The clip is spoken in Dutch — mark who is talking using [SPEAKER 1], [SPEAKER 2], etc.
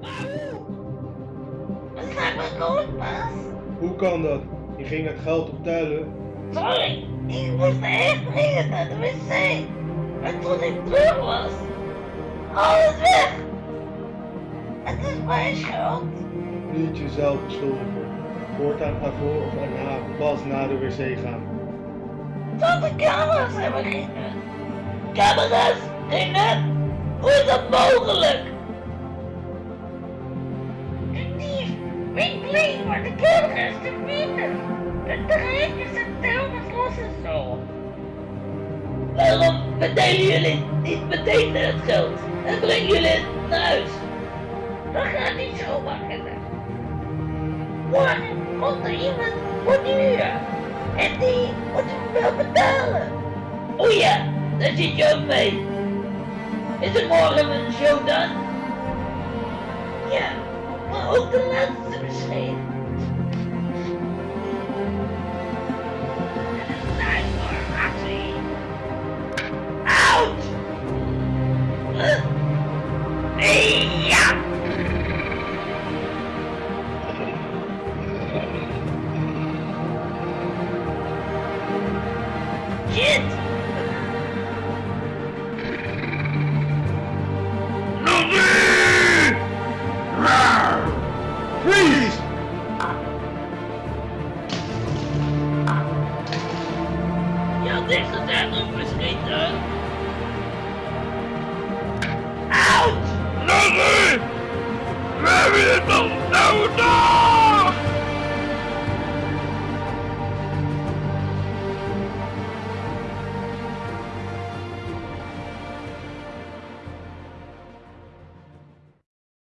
[SPEAKER 1] Maar? Dat gaat me.
[SPEAKER 2] Hoe kan dat? Je ging het geld optellen.
[SPEAKER 1] Sorry, ik moest echt dringend naar de wc. En toen ik terug was, alles weg. Het is mijn schuld.
[SPEAKER 2] Niet jezelf beschuldigen. Voortaan ga voor of na, pas na de wc gaan.
[SPEAKER 1] Tot de camera's hebben geen nut. Camera's, geen nut? Hoe is dat mogelijk? Waar de camera's te vinden. De treintjes en telkens los en zo. Waarom verdelen jullie niet meteen het geld en brengen jullie het naar huis? Dat gaat niet zo makkelijk. Morgen komt er iemand voor de huur. En die moet wel betalen. O ja, daar zit je ook mee. Is het morgen een show dan? Ja, maar ook de laatste misschien. Shit!
[SPEAKER 2] Freeze!
[SPEAKER 1] Je had niks gezegd over schieten. Out!
[SPEAKER 3] Lucky! We hebben het al nou gedaan!